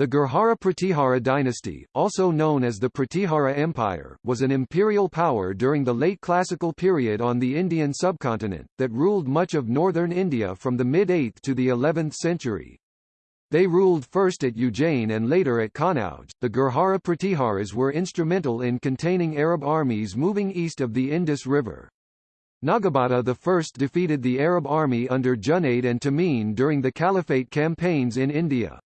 The Gurjara Pratihara dynasty, also known as the Pratihara Empire, was an imperial power during the late classical period on the Indian subcontinent, that ruled much of northern India from the mid-8th to the 11th century. They ruled first at Ujjain and later at Kanauj. The Gurjara Pratiharas were instrumental in containing Arab armies moving east of the Indus River. Nagabhata I defeated the Arab army under Junaid and Tamim during the Caliphate campaigns in India.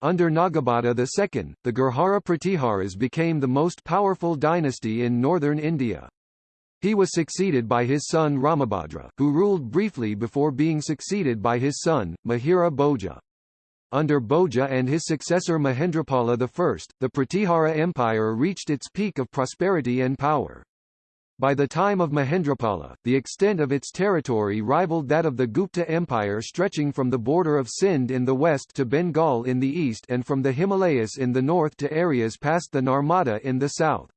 Under Nagabhata II, the Gurjara Pratiharas became the most powerful dynasty in northern India. He was succeeded by his son Ramabhadra, who ruled briefly before being succeeded by his son, Mihira Bhoja. Under Bhoja and his successor Mahendrapala I, the Pratihara Empire reached its peak of prosperity and power. By the time of Mahendrapala, the extent of its territory rivaled that of the Gupta Empire stretching from the border of Sindh in the west to Bengal in the east and from the Himalayas in the north to areas past the Narmada in the south.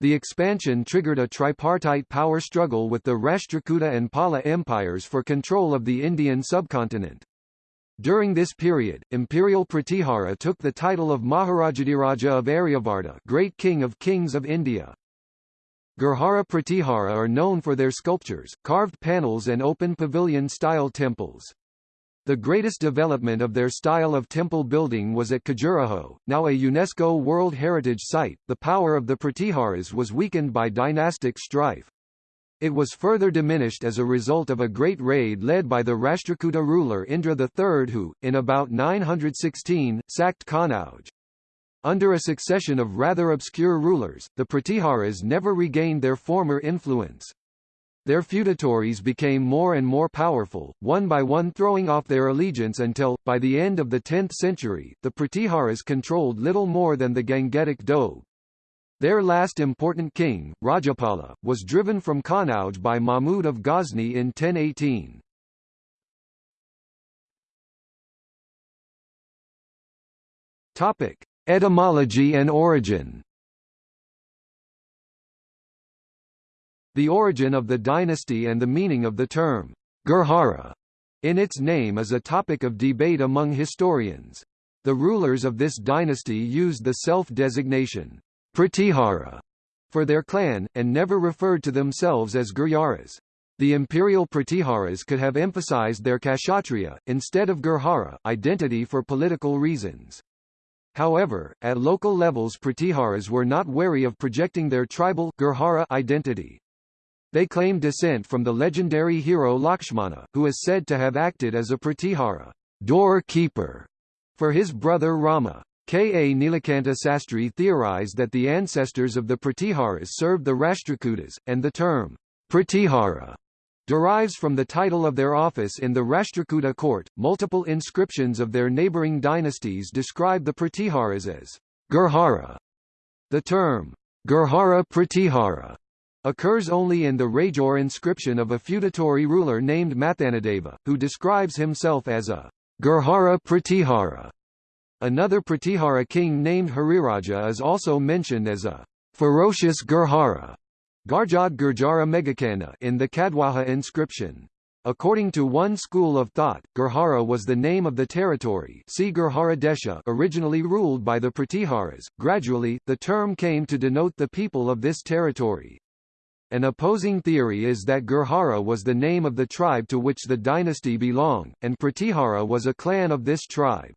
The expansion triggered a tripartite power struggle with the Rashtrakuta and Pala empires for control of the Indian subcontinent. During this period, Imperial Pratihara took the title of Maharajadhiraja of Aryavarta Great King of Kings of India. Gurjara Pratihara are known for their sculptures, carved panels and open pavilion-style temples. The greatest development of their style of temple building was at Khajuraho, now a UNESCO World Heritage Site. The power of the Pratiharas was weakened by dynastic strife. It was further diminished as a result of a great raid led by the Rashtrakuta ruler Indra III who, in about 916, sacked Kanauj. Under a succession of rather obscure rulers, the Pratiharas never regained their former influence. Their feudatories became more and more powerful, one by one throwing off their allegiance until, by the end of the 10th century, the Pratiharas controlled little more than the Gangetic Doab. Their last important king, Rajapala, was driven from Kanauj by Mahmud of Ghazni in 1018. Topic: Etymology and origin The origin of the dynasty and the meaning of the term, Gurjara, in its name is a topic of debate among historians. The rulers of this dynasty used the self-designation, Pratihara, for their clan, and never referred to themselves as Gurjaras. The imperial Pratiharas could have emphasized their Kshatriya, instead of Gurjara, identity for political reasons. However, at local levels Pratiharas were not wary of projecting their tribal Gurjara identity. They claim descent from the legendary hero Lakshmana, who is said to have acted as a Pratihara door-keeper for his brother Rama. K. A. Nilakanta Sastri theorized that the ancestors of the Pratiharas served the Rashtrakutas, and the term Pratihara derives from the title of their office in the Rashtrakuta court. Multiple inscriptions of their neighboring dynasties describe the Pratiharas as Gurjara. The term Gurjara Pratihara occurs only in the Rajor inscription of a feudatory ruler named Mathanadeva, who describes himself as a Gurjara Pratihara. Another Pratihara king named Hariraja is also mentioned as a ferocious Gurjara. Garjad Gurjara Megakana in the Kadwaha inscription. According to one school of thought, Gurjara was the name of the territory see Gurjara Desha originally ruled by the Pratiharas. Gradually, the term came to denote the people of this territory. An opposing theory is that Gurjara was the name of the tribe to which the dynasty belonged, and Pratihara was a clan of this tribe.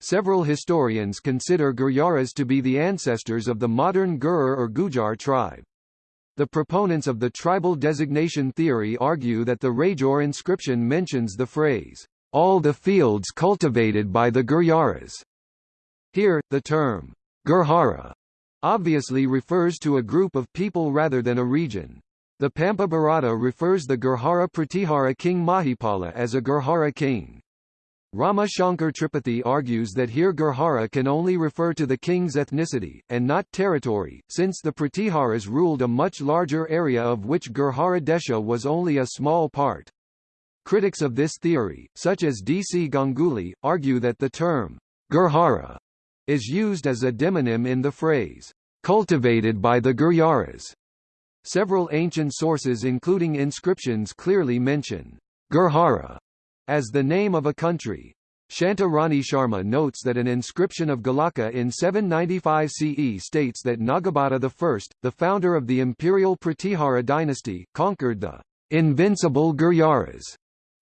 Several historians consider Gurjaras to be the ancestors of the modern Gur or Gujar tribe. The proponents of the tribal designation theory argue that the Rajor inscription mentions the phrase, all the fields cultivated by the Gurjaras. Here, the term, Gurjara, obviously refers to a group of people rather than a region. The Pampa Bharata refers the Gurjara Pratihara king Mahipala as a Gurjara king. Rama Shankar Tripathi argues that here Gurjara can only refer to the king's ethnicity, and not territory, since the Pratiharas ruled a much larger area of which Gurjara Desha was only a small part. Critics of this theory, such as D. C. Ganguly, argue that the term, Gurjara is used as a demonym in the phrase, cultivated by the Gurjaras. Several ancient sources including inscriptions clearly mention Gurjara as the name of a country. Shanta Rani Sharma notes that an inscription of Galaka in 795 CE states that Nagabhata I, the founder of the imperial Pratihara dynasty, conquered the invincible Gurjaras,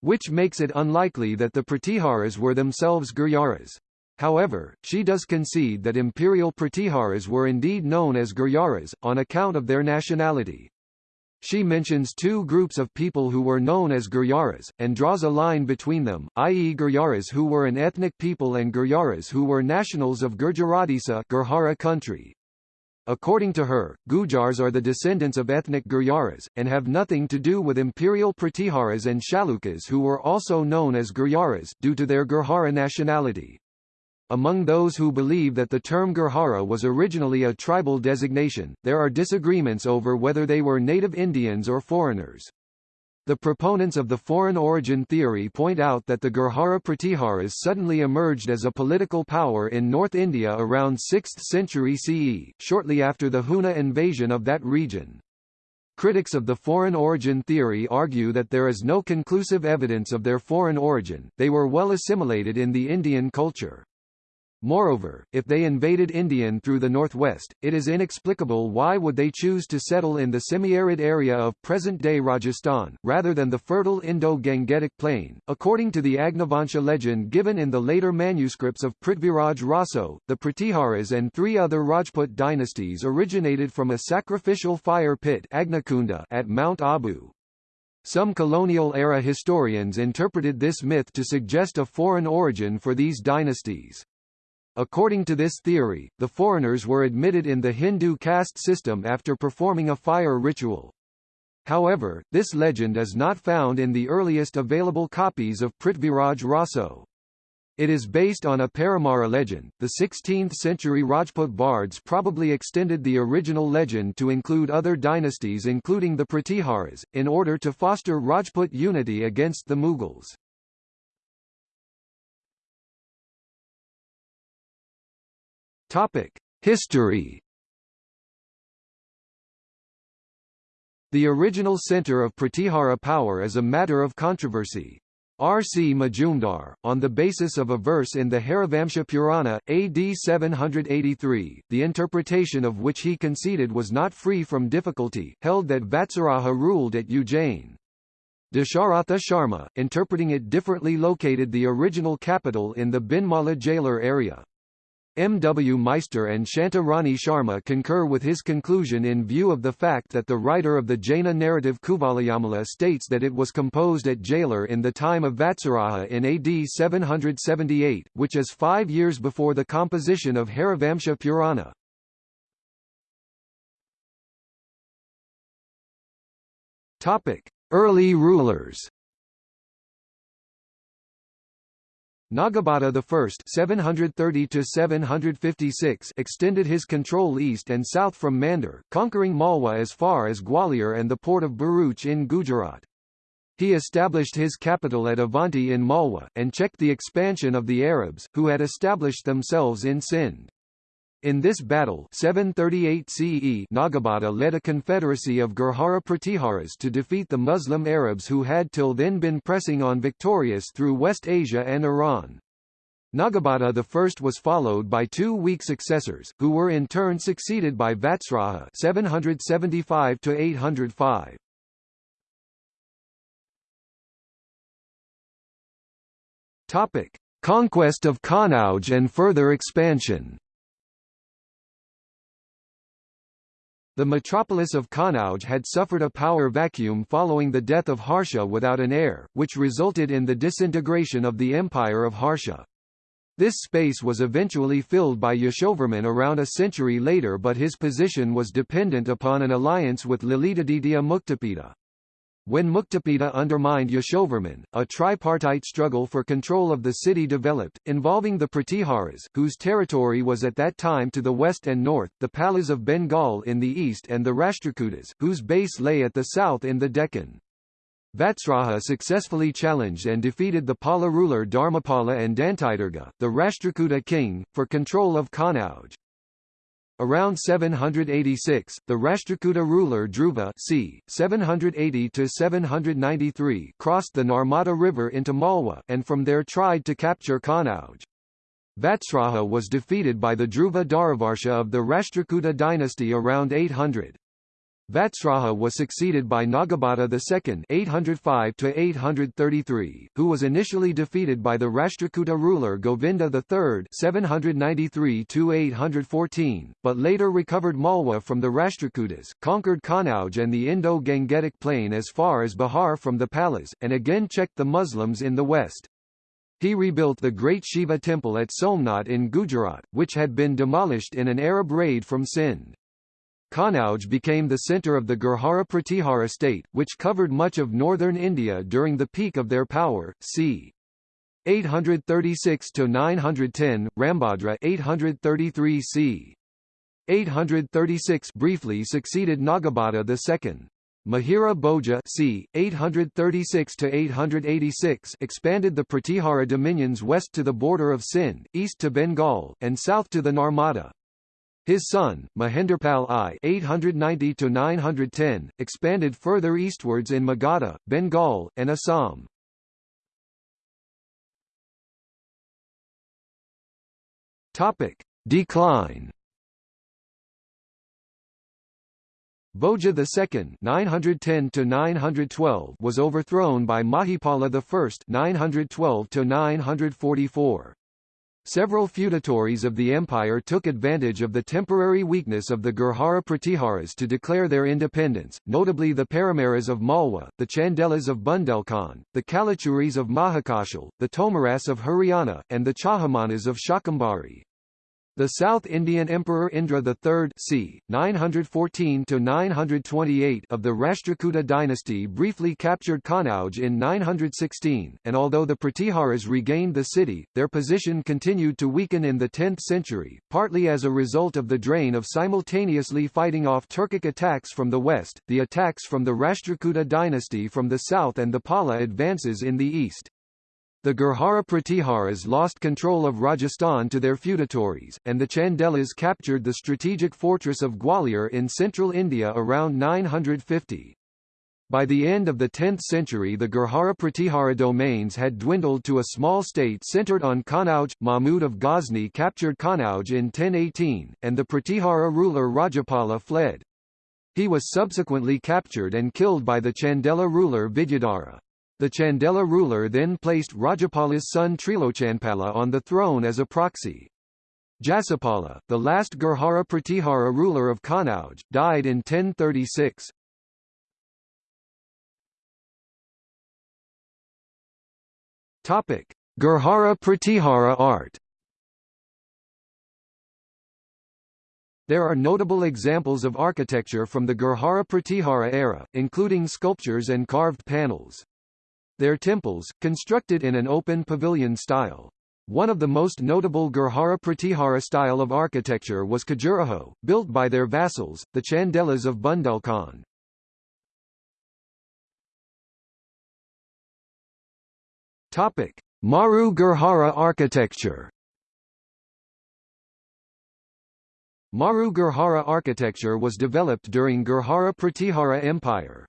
which makes it unlikely that the Pratiharas were themselves Gurjaras. However, she does concede that imperial Pratiharas were indeed known as Gurjaras, on account of their nationality. She mentions two groups of people who were known as Gurjaras, and draws a line between them, i.e. Gurjaras who were an ethnic people and Gurjaras who were nationals of Gurjaradesa Gurjara country. According to her, Gujars are the descendants of ethnic Gurjaras, and have nothing to do with imperial Pratiharas and Chalukyas who were also known as Gurjaras due to their Gurjara nationality. Among those who believe that the term Gurjara was originally a tribal designation, there are disagreements over whether they were native Indians or foreigners. The proponents of the foreign origin theory point out that the Gurjara Pratiharas suddenly emerged as a political power in North India around 6th century CE, shortly after the Huna invasion of that region. Critics of the foreign origin theory argue that there is no conclusive evidence of their foreign origin, they were well assimilated in the Indian culture. Moreover, if they invaded Indian through the northwest, it is inexplicable why would they choose to settle in the semi-arid area of present-day Rajasthan, rather than the fertile Indo-Gangetic plain. According to the Agnivansha legend given in the later manuscripts of Prithviraj Raso, the Pratiharas and three other Rajput dynasties originated from a sacrificial fire pit at Mount Abu. Some colonial-era historians interpreted this myth to suggest a foreign origin for these dynasties. According to this theory, the foreigners were admitted in the Hindu caste system after performing a fire ritual. However, this legend is not found in the earliest available copies of Prithviraj Raso. It is based on a Paramara legend. The 16th century Rajput bards probably extended the original legend to include other dynasties including the Pratiharas, in order to foster Rajput unity against the Mughals. Topic: History. The original center of Pratihara power is a matter of controversy. R. C. Majumdar, on the basis of a verse in the Harivamsha Purana, AD 783, the interpretation of which he conceded was not free from difficulty, held that Vatsaraja ruled at Ujjain. Dasharatha Sharma, interpreting it differently located the original capital in the Binmala Jalor area. M. W. Meister and Shanta Rani Sharma concur with his conclusion in view of the fact that the writer of the Jaina narrative Kuvalayamala states that it was composed at Jalor in the time of Vatsaraja in AD 778, which is five years before the composition of Harivamsa Purana. Early rulers Nagabhata I 730 extended his control east and south from Mandor, conquering Malwa as far as Gwalior and the port of Bharuch in Gujarat. He established his capital at Avanti in Malwa, and checked the expansion of the Arabs, who had established themselves in Sindh. In this battle 738 CE Nagabhata led a confederacy of Gurjara Pratiharas to defeat the Muslim Arabs who had till then been pressing on victorious through West Asia and Iran. Nagabhata I was followed by two weak successors, who were in turn succeeded by Vatsaraja 775 805. Topic: Conquest of Kanauj and further expansion. The metropolis of Kanauj had suffered a power vacuum following the death of Harsha without an heir, which resulted in the disintegration of the empire of Harsha. This space was eventually filled by Yashovarman around a century later but his position was dependent upon an alliance with Lalitaditya Muktapida. When Muktapida undermined Yashovarman, a tripartite struggle for control of the city developed, involving the Pratiharas, whose territory was at that time to the west and north, the Palas of Bengal in the east and the Rashtrakutas, whose base lay at the south in the Deccan. Vatsaraja successfully challenged and defeated the Pala ruler Dharmapala and Dantidurga, the Rashtrakuta king, for control of Kanauj. Around 786, the Rashtrakuta ruler Dhruva c. 780–793 crossed the Narmada River into Malwa, and from there tried to capture Kanauj. Vatsraja was defeated by the Dhruva Dharavarsha of the Rashtrakuta dynasty around 800. Vatsraja was succeeded by Nagabhata II 805 who was initially defeated by the Rashtrakuta ruler Govinda III 793 but later recovered Malwa from the Rashtrakutas, conquered Kanauj and the Indo-Gangetic plain as far as Bihar from the Palas, and again checked the Muslims in the west. He rebuilt the great Shiva temple at Somnath in Gujarat, which had been demolished in an Arab raid from Sindh. Kanauj became the centre of the Gurjara Pratihara state, which covered much of northern India during the peak of their power, c. 836 to 910, Rambhadra 833 c. 836 briefly succeeded Nagabhata II. Mihira Bhoja c. 836 to 886 expanded the Pratihara dominions west to the border of Sindh, east to Bengal, and south to the Narmada. His son, Mahendrapal I (890–910), expanded further eastwards in Magadha, Bengal, and Assam. Topic: Decline. Bhoja II (910–912) was overthrown by Mahipala I (912–944). Several feudatories of the empire took advantage of the temporary weakness of the Gurjara Pratiharas to declare their independence, notably the Paramaras of Malwa, the Chandelas of Bundelkhand, the Kalachuris of Mahakashal, the Tomaras of Haryana, and the Chahamanas of Shakambhari. The South Indian Emperor Indra III c. 914–928 of the Rashtrakuta dynasty briefly captured Kanauj in 916, and although the Pratiharas regained the city, their position continued to weaken in the 10th century, partly as a result of the drain of simultaneously fighting off Turkic attacks from the west, the attacks from the Rashtrakuta dynasty from the south and the Pala advances in the east. The Gurjara Pratiharas lost control of Rajasthan to their feudatories, and the Chandelas captured the strategic fortress of Gwalior in central India around 950. By the end of the 10th century the Gurjara Pratihara domains had dwindled to a small state centered on Kanauj. Mahmud of Ghazni captured Kanauj in 1018, and the Pratihara ruler Rajapala fled. He was subsequently captured and killed by the Chandela ruler Vidyadhara. The Chandela ruler then placed Rajapala's son Trilochanpala on the throne as a proxy. Jasapala, the last Gurjara Pratihara ruler of Kanauj, died in 1036. Topic: Gurjara Pratihara art. There are notable examples of architecture from the Gurjara Pratihara era, including sculptures and carved panels. Their temples, constructed in an open pavilion style. One of the most notable Gurjara Pratihara style of architecture was Khajuraho, built by their vassals, the Chandelas of Bundelkhand. Topic: Maru Gurjara architecture. Maru Gurjara architecture was developed during Gurjara Pratihara Empire.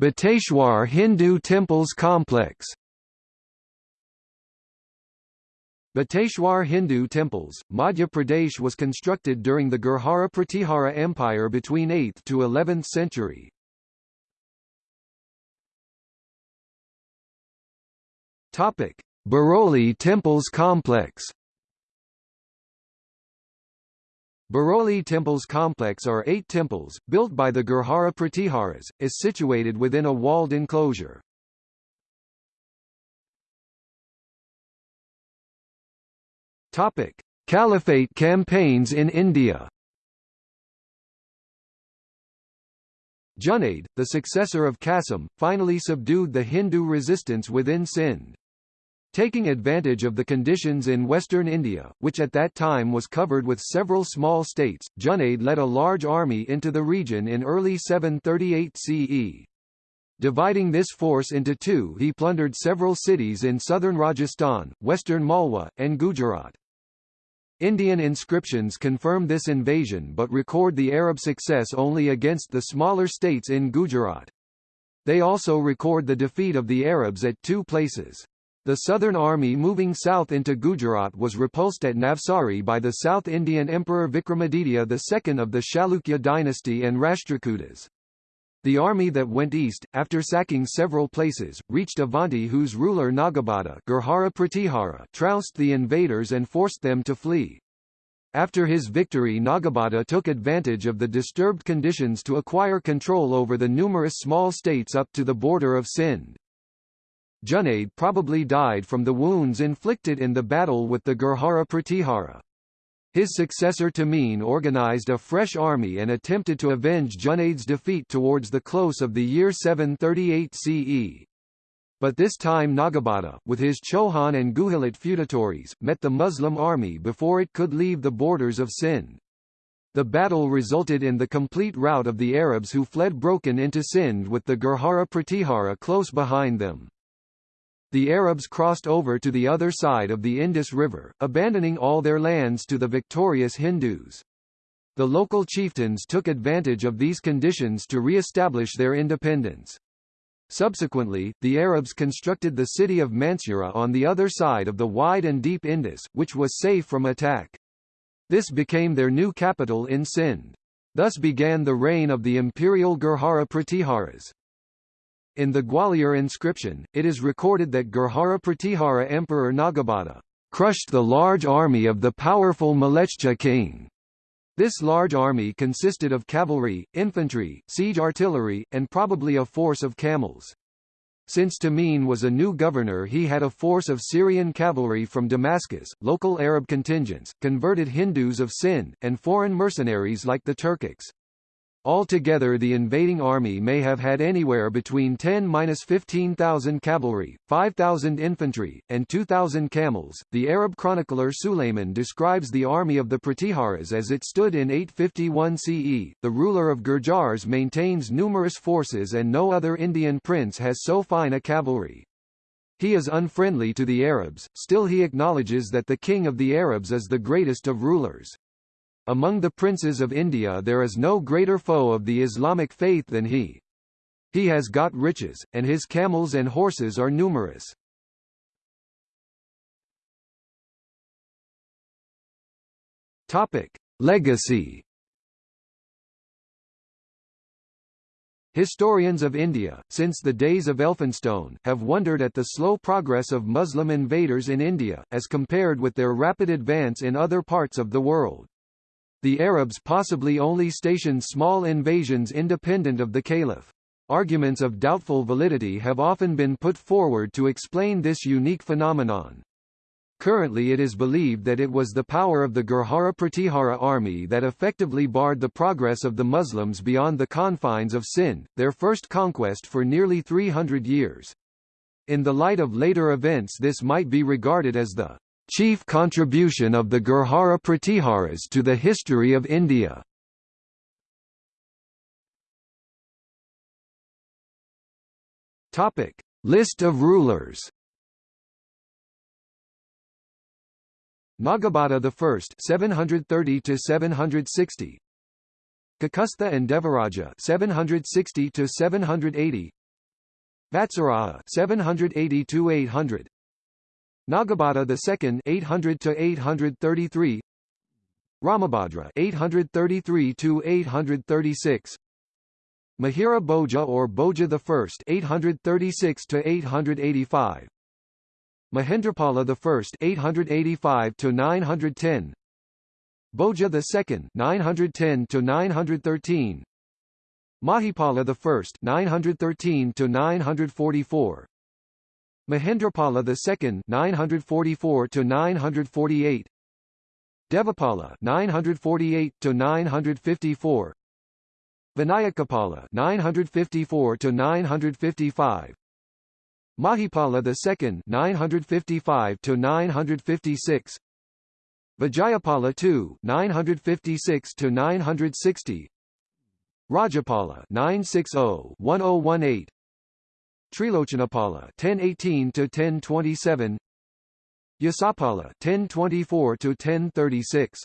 Bateshwar Hindu Temples Complex. Bateshwar Hindu temples, Madhya Pradesh was constructed during the Gurjara Pratihara Empire between 8th to 11th century. Baroli Temples Complex. Baroli Temples complex are eight temples, built by the Gurjara Pratiharas, is situated within a walled enclosure. Topic: Caliphate campaigns in India. Junaid, the successor of Qasim, finally subdued the Hindu resistance within Sindh. Taking advantage of the conditions in western India, which at that time was covered with several small states, Junaid led a large army into the region in early 738 CE. Dividing this force into two he plundered several cities in southern Rajasthan, western Malwa, and Gujarat. Indian inscriptions confirm this invasion but record the Arab success only against the smaller states in Gujarat. They also record the defeat of the Arabs at two places. The Southern Army moving south into Gujarat was repulsed at Navsari by the South Indian Emperor Vikramaditya II of the Chalukya dynasty and Rashtrakutas. The army that went east, after sacking several places, reached Avanti whose ruler Nagabhata Gurjara Pratihara trounced the invaders and forced them to flee. After his victory Nagabhata took advantage of the disturbed conditions to acquire control over the numerous small states up to the border of Sindh. Junaid probably died from the wounds inflicted in the battle with the Gurjara Pratihara. His successor Tamim organized a fresh army and attempted to avenge Junaid's defeat towards the close of the year 738 CE. But this time Nagabhata, with his Chohan and Guhilot feudatories, met the Muslim army before it could leave the borders of Sindh. The battle resulted in the complete rout of the Arabs who fled broken into Sindh with the Gurjara Pratihara close behind them. The Arabs crossed over to the other side of the Indus River, abandoning all their lands to the victorious Hindus. The local chieftains took advantage of these conditions to re-establish their independence. Subsequently, the Arabs constructed the city of Mansura on the other side of the wide and deep Indus, which was safe from attack. This became their new capital in Sindh. Thus began the reign of the imperial Gurjara Pratiharas. In the Gwalior inscription, it is recorded that Gurjara Pratihara Emperor Nagabhata crushed the large army of the powerful Malechcha king. This large army consisted of cavalry, infantry, siege artillery, and probably a force of camels. Since Tamim was a new governor he had a force of Syrian cavalry from Damascus, local Arab contingents, converted Hindus of Sindh, and foreign mercenaries like the Turkics. Altogether the invading army may have had anywhere between 10–15,000 cavalry, 5,000 infantry, and 2,000 camels. The Arab chronicler Sulayman describes the army of the Pratiharas as it stood in 851 CE. The ruler of Gurjars maintains numerous forces and no other Indian prince has so fine a cavalry. He is unfriendly to the Arabs, still he acknowledges that the king of the Arabs is the greatest of rulers. Among the princes of India there is no greater foe of the Islamic faith than he. He has got riches, and his camels and horses are numerous. Topic. Legacy Historians of India, since the days of Elphinstone, have wondered at the slow progress of Muslim invaders in India, as compared with their rapid advance in other parts of the world. The Arabs possibly only stationed small invasions independent of the caliph. Arguments of doubtful validity have often been put forward to explain this unique phenomenon. Currently it is believed that it was the power of the Gurjara Pratihara army that effectively barred the progress of the Muslims beyond the confines of Sindh, their first conquest for nearly 300 years. In the light of later events this might be regarded as the chief contribution of the Gurjara Pratiharas to the history of India. Topic: List of rulers. Nagabhata I 730 to 760 Kakustha and Devaraja 760 to 780 Vatsaraja 780 to 800 Nagabhata II 800 to 833 Ramabhadra 833 to 836 Mihira Bhoja or Bhoja I 836 to 885 Mahendrapala I 885 to 910 Bhoja II 910 to 913 Mahipala I 913 to 944 Mahendrapala II 944 to 948 Devapala 948 to 954 Vinayakapala 954 to 955 Mahipala II 955 to 956 Vijayapala II 956 to 960 Rajapala 960 1018 Trilochanapala 1018 to 1027 Yasapala 1024 to 1036